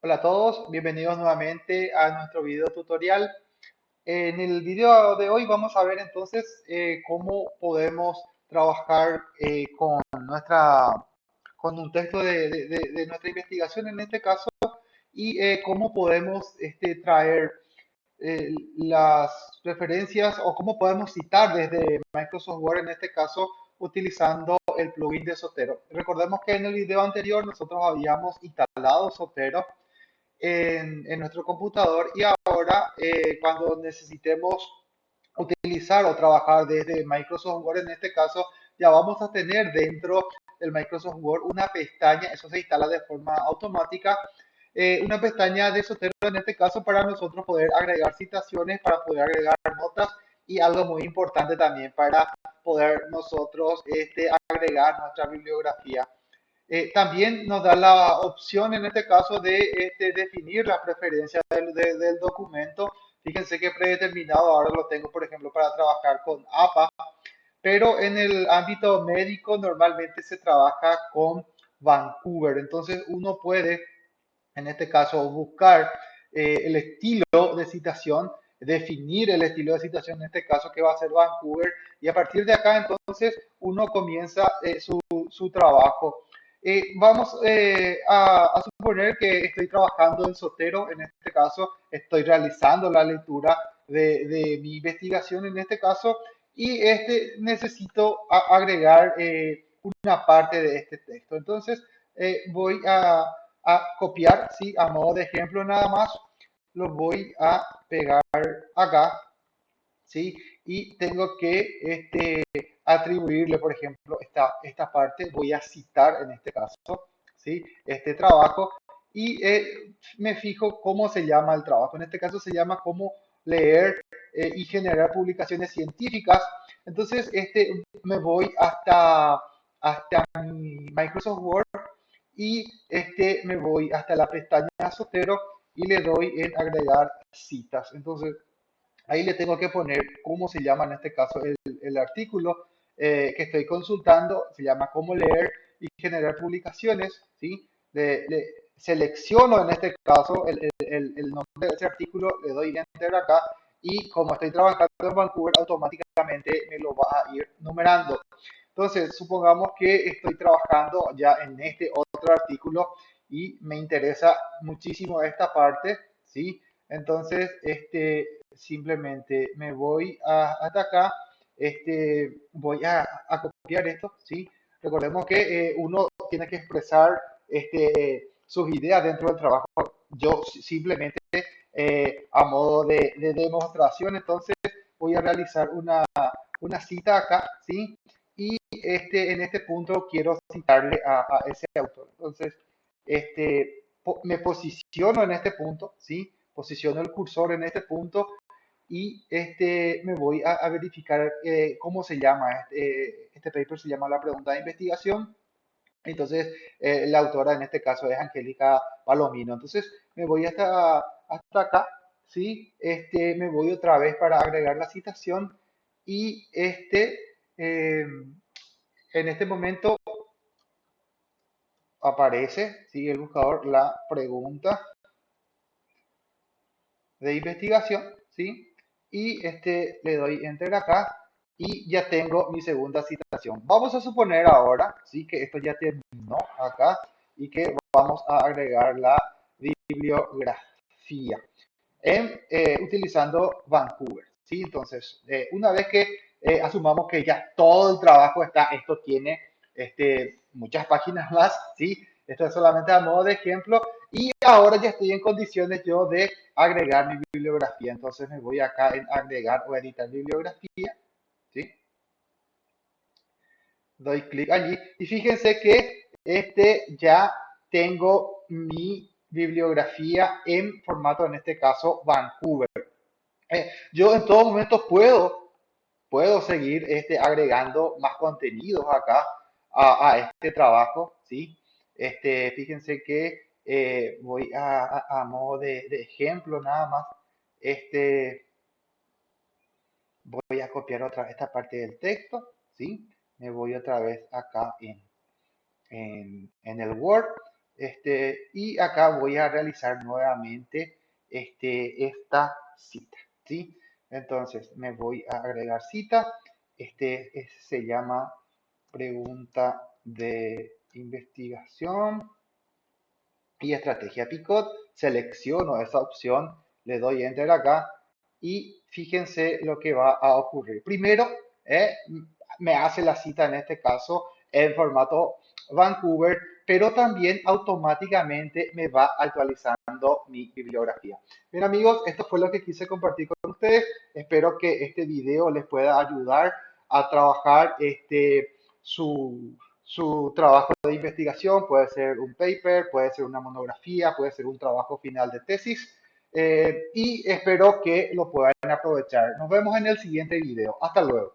Hola a todos, bienvenidos nuevamente a nuestro video tutorial. En el video de hoy vamos a ver entonces eh, cómo podemos trabajar eh, con, nuestra, con un texto de, de- nuestra investigación en este caso y eh, cómo podemos este, traer las referencias o cómo podemos citar desde Microsoft Word en este caso utilizando el plugin de Sotero. Recordemos que en el video anterior nosotros habíamos instalado Sotero en, nuestro computador y ahora eh, cuando necesitemos utilizar o trabajar desde Microsoft Word, en este caso, ya vamos a tener dentro del Microsoft Word una pestaña, eso se instala de forma automática, eh, una pestaña de Sotero en este caso para nosotros poder agregar citaciones, para poder agregar notas y algo muy importante también para poder nosotros este, agregar nuestra bibliografía. Eh, también nos da la opción en este caso de este, definir la preferencia del, de- del documento. Fíjense que predeterminado ahora lo tengo, por ejemplo, para trabajar con APA, pero en el ámbito médico normalmente se trabaja con Vancouver. Entonces uno puede, en este caso, buscar eh, el estilo de citación, definir el estilo de citación, en este caso que va a ser Vancouver, y a partir de acá entonces uno comienza eh, su, su trabajo. Eh, vamos eh, a, a suponer que estoy trabajando en Sotero, en este caso estoy realizando la lectura de, de mi investigación en este caso y este necesito a- agregar eh, una parte de este texto. Entonces eh, voy a, a copiar, ¿sí? A modo de ejemplo nada más, lo voy a pegar acá, ¿sí? Y tengo que este, atribuirle, por ejemplo, esta, esta parte, voy a citar en este caso, ¿sí? Este trabajo y eh, me fijo cómo se llama el trabajo. En este caso se llama cómo leer eh, y generar publicaciones científicas. Entonces, este, me voy hasta, hasta mi Microsoft Word y este, me voy hasta la pestaña Sotero y le doy en agregar citas. Entonces, Ahí le tengo que poner cómo se llama en este caso el, el artículo eh, que estoy consultando, se llama cómo leer y generar publicaciones, ¿sí? Le, le selecciono en este caso el- el- el nombre de ese artículo, le doy enter acá y como estoy trabajando en Vancouver, automáticamente me lo va a ir numerando. Entonces, supongamos que estoy trabajando ya en este otro artículo y me interesa muchísimo esta parte, ¿sí? Entonces, este, simplemente me voy hasta acá, este, voy a, copiar esto, ¿sí? Recordemos que eh, uno tiene que expresar este, sus ideas dentro del trabajo. Yo si- simplemente eh, a modo de, de demostración, entonces voy a realizar una, una cita acá, ¿sí? Y este, en este punto quiero citarle a, a ese autor. Entonces, este, me posiciono en este punto, ¿sí? Posiciono el cursor en este punto y este, me voy a, verificar eh, cómo se llama. Este, este paper se llama La pregunta de investigación. Entonces, eh, la autora en este caso es Angélica Palomino. Entonces, me voy hasta, hasta acá, ¿sí? Este, me voy otra vez para agregar la citación y este, eh, en este momento aparece, ¿sí? El buscador, la pregunta de investigación, ¿sí? Y este, le doy enter acá y ya tengo mi segunda citación. Vamos a suponer ahora, ¿sí? Que esto ya terminó acá y que vamos a agregar la bibliografía en, eh, utilizando Vancouver, ¿sí? Entonces, eh, una vez que eh, asumamos que ya todo el trabajo está, esto tiene este, muchas páginas más, ¿sí? Esto es solamente a modo de ejemplo y ahora ya estoy en condiciones yo de agregar mi bibliografía. Entonces me voy acá en agregar o editar bibliografía, ¿sí? Doy clic allí y fíjense que este ya tengo mi bibliografía en formato, en este caso, Vancouver. Eh, yo en todo momento puedo, puedo seguir este, agregando más contenidos acá a, a este trabajo, ¿sí? Este, fíjense que eh, voy a, modo de, ejemplo nada más, este, voy a copiar otra esta parte del texto, ¿sí? Me voy otra vez acá en, en, en el Word, Este, y acá voy a realizar nuevamente este, esta cita, ¿sí? Entonces me voy a agregar cita. Este, se llama pregunta de investigación y estrategia Picot. Selecciono esa opción, le doy enter acá y fíjense lo que va a ocurrir. Primero, eh, me hace la cita en este caso en formato Vancouver, pero también automáticamente me va actualizando mi bibliografía. Bien amigos, esto fue lo que quise compartir con ustedes. Espero que este video les pueda ayudar a trabajar este, su, su trabajo de investigación. Puede ser un paper, puede ser una monografía, puede ser un trabajo final de tesis. Eh, y espero que lo puedan aprovechar. Nos vemos en el siguiente video. Hasta luego.